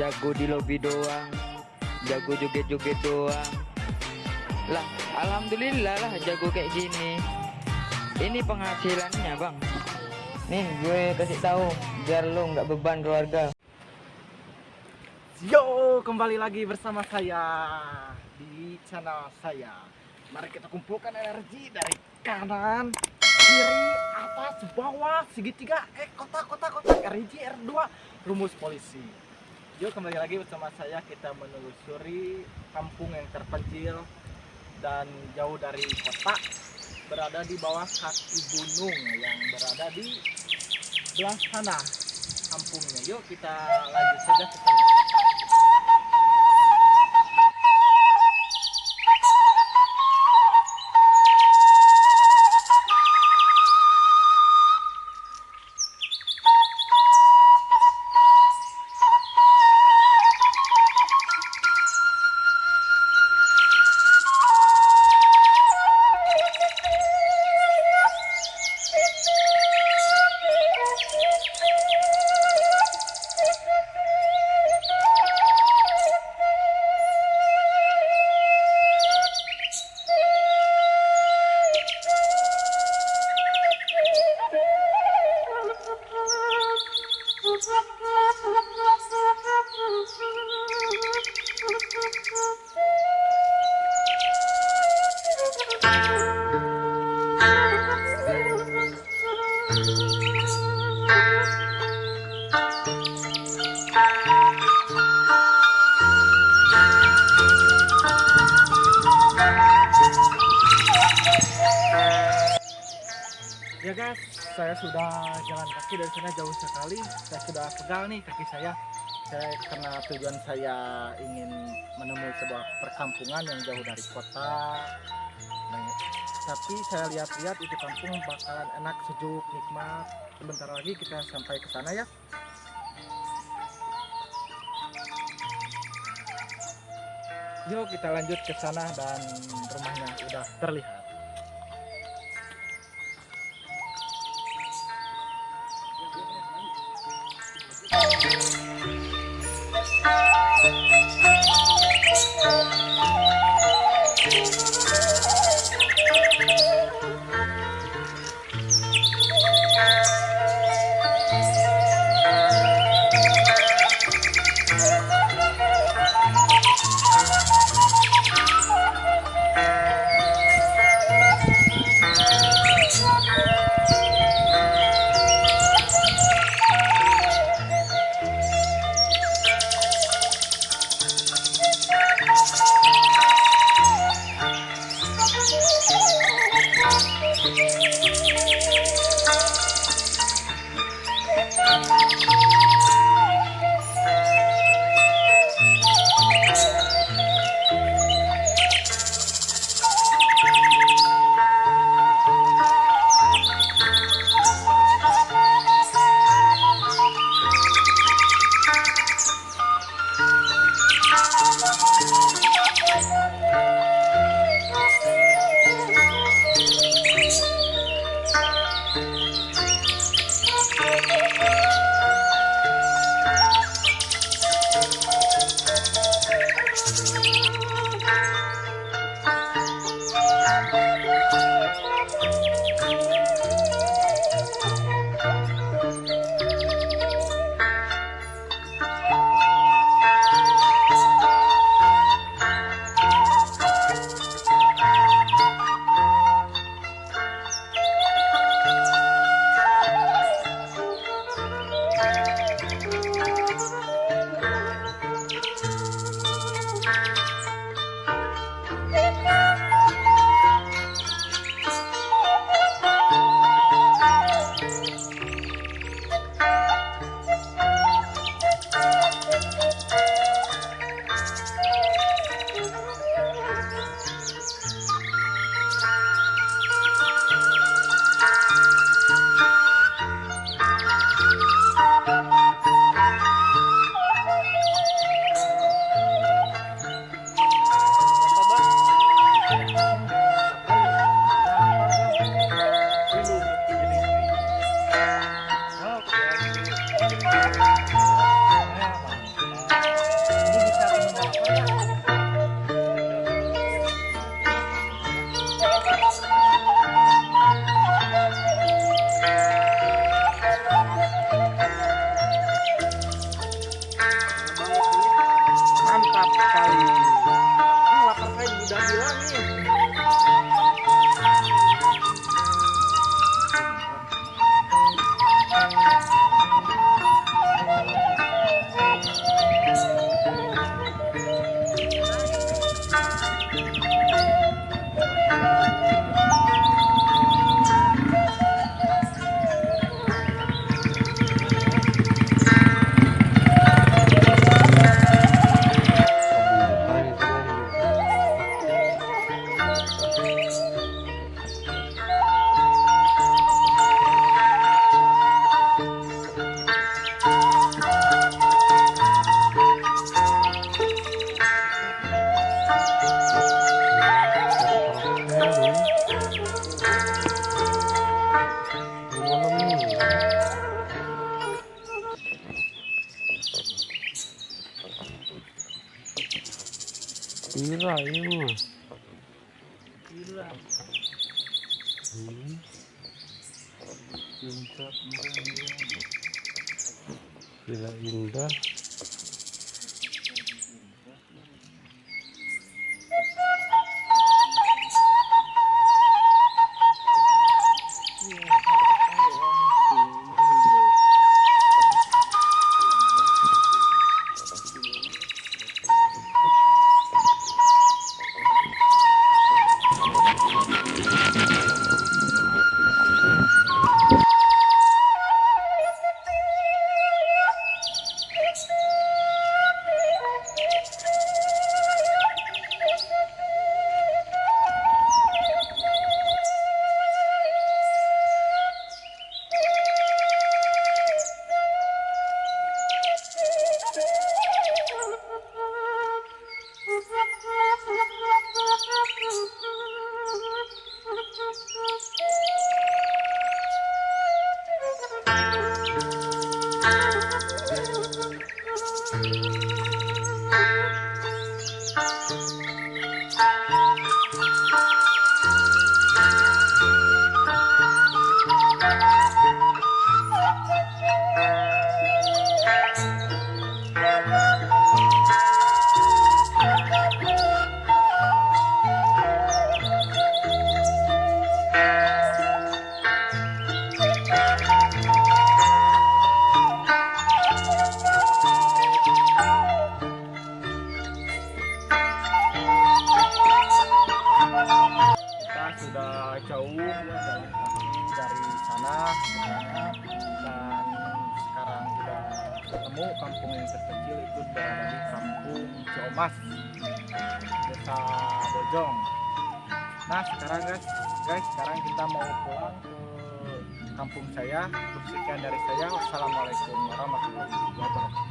jago di lobby doang. Jago joget-joget doang. Lah alhamdulillah lah jago kayak gini. Ini penghasilannya bang. Nih gue kasih tahu biar lo nggak beban keluarga. Yo, kembali lagi bersama saya di channel saya. Mari kita kumpulkan energi dari kanan, kiri, atas, bawah, segitiga, eh kotak, kotak, kotak, RIG, R2, rumus polisi. Yo, kembali lagi bersama saya kita menelusuri kampung yang terpencil dan jauh dari kota, berada di bawah kaki gunung yang berada di belah sana kampungnya. Yuk kita lanjut saja ke sana. Ya guys, saya sudah jalan kaki dari sana jauh sekali. Saya sudah pegal nih kaki saya. Saya karena tujuan saya ingin menemui sebuah perkampungan yang jauh dari kota. Tapi saya lihat-lihat itu kampung bakalan enak, sejuk, nikmat. Sebentar lagi kita sampai ke sana ya. Yuk kita lanjut ke sana dan rumahnya udah terlihat. Música Gila ini mah. Hmm. Indah. ketemu kampung yang terkecil itu berada di kampung Ciomas desa Bojong. Nah sekarang guys guys sekarang kita mau pulang ke kampung saya. Sekian dari saya wassalamualaikum warahmatullahi wabarakatuh.